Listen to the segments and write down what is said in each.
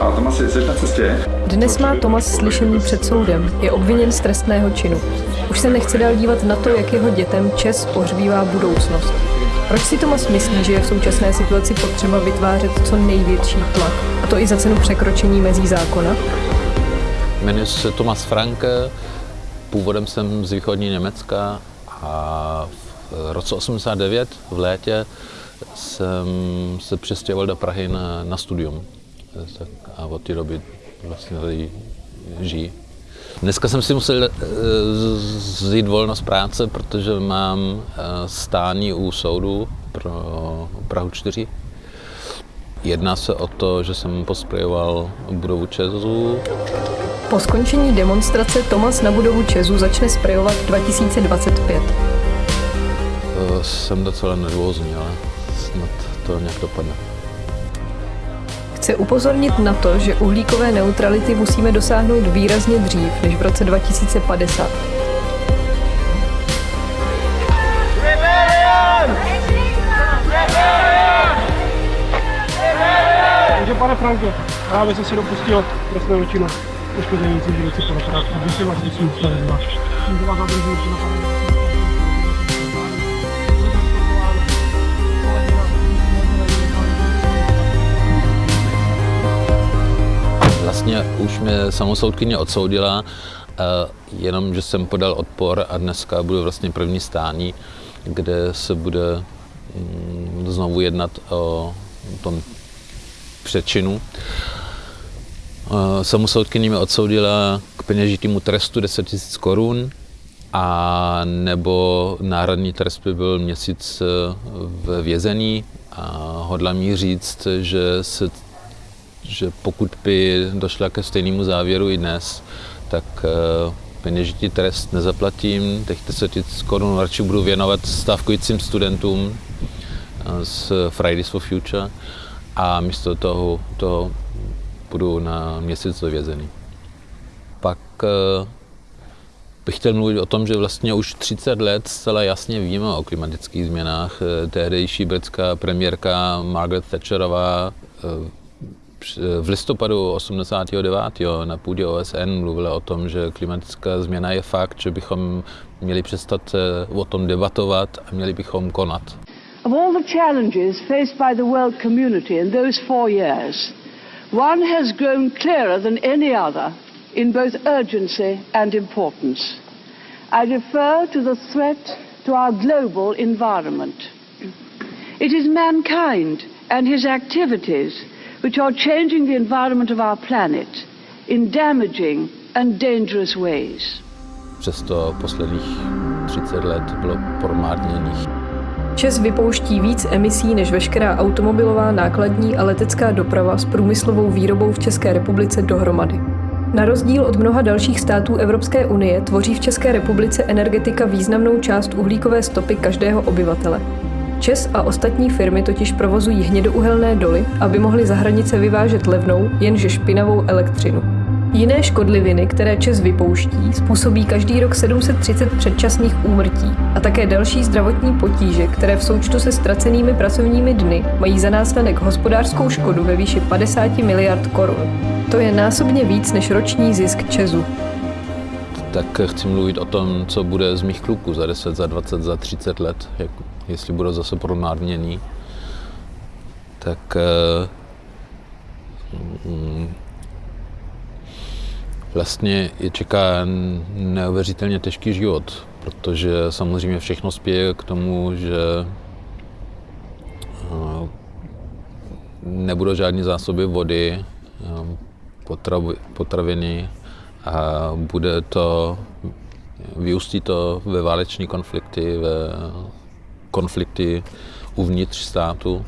Čau, Tomas, jsi na cestě? Dnes má Tomas slyšení před soudem. Je obviněn z trestného činu. Už se nechce dál dívat na to, jak jeho dětem Čes pohřbívá budoucnost. Proč si Tomas myslí, že je v současné situaci potřeba vytvářet co největší tlak? A to i za cenu překročení mezí zákona? Jmenuji se Tomas Frank, původem jsem z východní Německa a v roce 89 v létě jsem se přestěhoval do Prahy na, na studium. Tak a od té doby vlastně tady žijí. Dneska jsem si musel vzít volno z práce, protože mám stání u soudu pro Prahu 4. Jedná se o to, že jsem posprejoval budovu Česu. Po skončení demonstrace Tomas na budovu Česu začne sprejovat 2025. Jsem docela nervózní, ale snad to nějak dopadne. Chce upozornit na to, že uhlíkové neutrality musíme dosáhnout výrazně dřív než v roce 2050. Takže pane Franko, právě jsem si dopustil trestnou činu poškození civilizace po a vy si vlastně svým stavem. Tímto vás zadržuji na Už mě samosoudkyně odsoudila, jenom že jsem podal odpor a dneska budu vlastně první stání, kde se bude mm, znovu jednat o tom přečinu. Samosoudkyně mě odsoudila k peněžitému trestu 10 000 korun a nebo náhradní trest by byl měsíc v vězení a hodla mi říct, že se že pokud by došla ke stejnému závěru i dnes, tak eh, peněžitý trest nezaplatím, těch 10 000 korun radši budu věnovat stávkujícím studentům eh, z Fridays for Future a místo toho, toho budu na měsíc dovězený. Pak eh, bych chtěl mluvit o tom, že vlastně už 30 let zcela jasně víme o klimatických změnách. Tehdejší britská premiérka Margaret Thatcherová v listopadu 89. na půdě OSN mluvila o tom, že klimatická změna je fakt, že bychom měli přestat eh, o tom debatovat a měli bychom konat. Of all the challenges faced by the world community in those four years, one has grown clearer than any other in both urgency and importance. I refer to the threat to our global environment. It is mankind and his activities which are changing the environment of our planet in damaging and dangerous ways. Přesto posledních 30 let bylo promárněných. Čes vypouští víc emisí než veškerá automobilová, nákladní a letecká doprava s průmyslovou výrobou v České republice dohromady. Na rozdíl od mnoha dalších států Evropské unie tvoří v České republice energetika významnou část uhlíkové stopy každého obyvatele. Čes a ostatní firmy totiž provozují hnědouhelné doly, aby mohly za hranice vyvážet levnou, jenže špinavou elektřinu. Jiné škodliviny, které Čes vypouští, způsobí každý rok 730 předčasných úmrtí a také další zdravotní potíže, které v součtu se ztracenými pracovními dny mají za následek hospodářskou škodu ve výši 50 miliard korun. To je násobně víc než roční zisk Česu. Tak chci mluvit o tom, co bude z mých kluků za 10, za 20, za 30 let. Jak jestli budou zase pronárněný, tak mm, vlastně je čeká neuvěřitelně těžký život, protože samozřejmě všechno spěje k tomu, že nebudou žádné zásoby vody, potraviny a bude to, vyústí to ve váleční konflikty, ve konflikty uvnitř státu.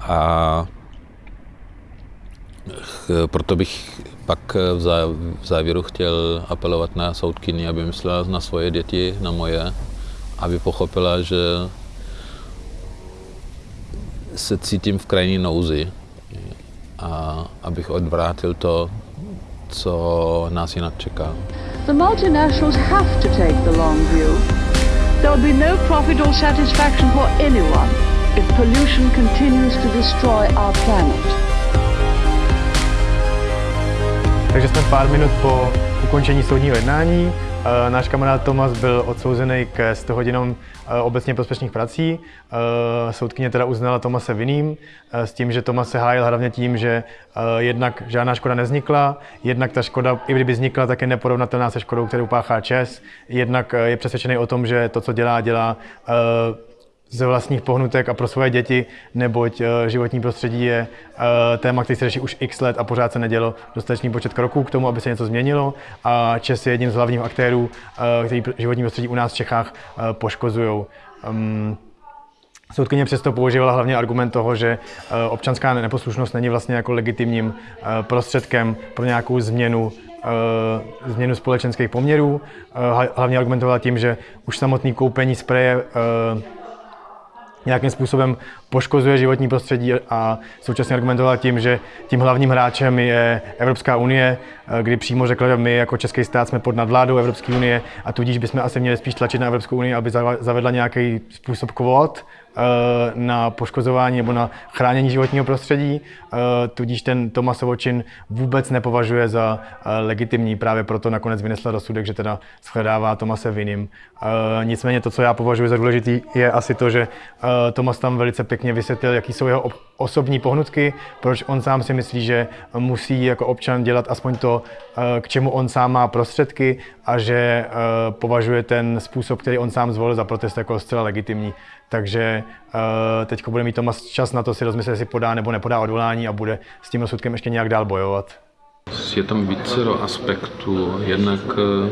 A proto bych pak v závěru chtěl apelovat na soudkyni, aby myslela na svoje děti, na moje, aby pochopila, že se cítím v krajní nouzi. A abych odvrátil to, co nás jinak čeká. The multinationals have to take the long view. There will be no profit or satisfaction for anyone if pollution continues to destroy our planet. Takže jsme pár minut po ukončení soudního jednání. Eh, náš kamarád Tomas byl odsouzený ke 100 hodinám eh, obecně prospěšných prací. Eh, soudkyně teda uznala Tomase vinným s tím, že Tomas se hájil hlavně tím, že jednak žádná škoda neznikla, jednak ta škoda, i kdyby vznikla, tak je neporovnatelná se škodou, kterou páchá Čes, jednak je přesvědčený o tom, že to, co dělá, dělá ze vlastních pohnutek a pro svoje děti, neboť eh, životní prostředí je eh, téma, který se řeší už x let a pořád se nedělo dostatečný počet kroků k tomu, aby se něco změnilo a Čes je jedním z hlavních aktérů, eh, který životní prostředí u nás v Čechách poškozují. Ehm, soudkyně přesto používala hlavně argument toho, že občanská neposlušnost není vlastně jako legitimním prostředkem pro nějakou změnu změnu společenských poměrů. Hlavně argumentovala tím, že už samotný koupení spreje nějakým způsobem poškozuje životní prostředí a současně argumentoval tím, že tím hlavním hráčem je Evropská unie, kdy přímo řekl, že my jako český stát jsme pod nadvládou Evropské unie a tudíž bychom asi měli spíš tlačit na Evropskou unii, aby zavedla nějaký způsob kvót na poškozování nebo na chránění životního prostředí, eh, tudíž ten Tomasov čin vůbec nepovažuje za eh, legitimní, právě proto nakonec vynesla rozsudek, že teda shledává Tomase vinným. Nicméně to, co já považuji za důležitý, je asi to, že Tomas tam velice pěkně vysvětlil, jaký jsou jeho osobní pohnutky, proč on sám si myslí, že musí jako občan dělat aspoň to, k čemu on sám má prostředky a že považuje ten způsob, který on sám zvolil za protest jako zcela legitimní. Takže uh, teď bude mít Tomas čas na to si rozmyslet, jestli podá nebo nepodá odvolání a bude s tím rozsudkem ještě nějak dál bojovat. Je tam více aspektů. Jednak uh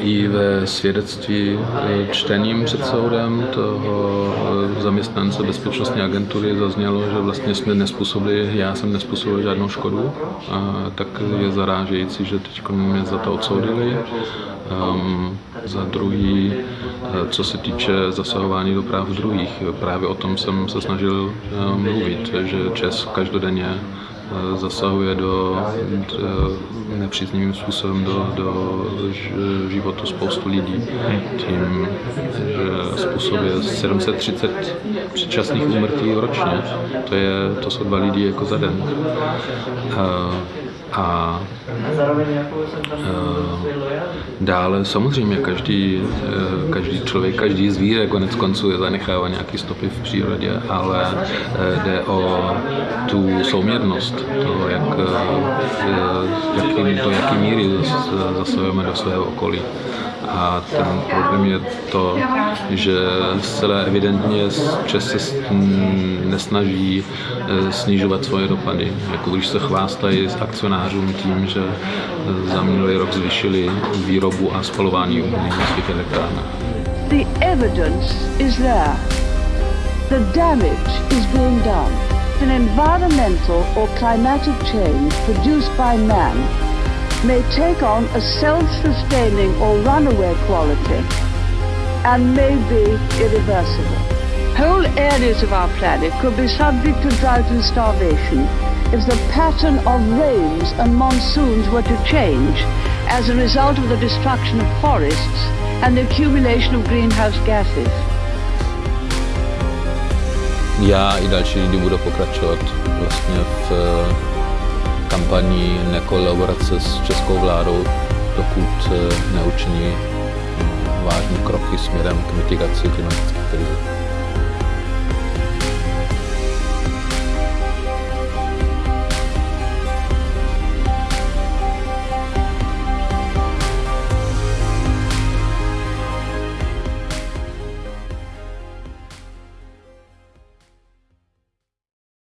i ve svědectví čtením před soudem toho zaměstnance bezpečnostní agentury zaznělo, že vlastně jsme nespůsobili, já jsem nespůsobil žádnou škodu, a tak je zarážející, že teď mě za to odsoudili. Um, za druhý, e, co se týče zasahování do práv druhých, právě o tom jsem se snažil mluvit, že Čes každodenně zasahuje do, do nepříznivým způsobem do, do životu spoustu lidí. Tím, že způsobuje 730 předčasných úmrtí ročně. To, je, to jsou dva lidi jako za den. A, a dále samozřejmě každý, e, každý člověk, každý zvíře konec konců je zanechává nějaké stopy v přírodě, ale e, jde o tu souměrnost toho, jak, jaký, do jaké míry zasahujeme do svého okolí. A ten problém je to, že zcela evidentně Čes se nesnaží eh, snižovat svoje dopady. Jako když se chvástají s akcionářům tím, že eh, za minulý rok zvýšili výrobu a spalování uhlí na svých elektrárnách. The evidence is there. The damage is being done. An environmental or climatic change produced by man may take on a self-sustaining or runaway quality and may be irreversible. Whole areas of our planet could be subject to drought and starvation if the pattern of rains and monsoons were to change as a result of the destruction of forests and the accumulation of greenhouse gases. Já i další lidi budou pokračovat vlastně v kampaní nekolaborace s českou vládou, dokud eh, neučiní hm, vážné kroky směrem k mitigaci klimatické krize.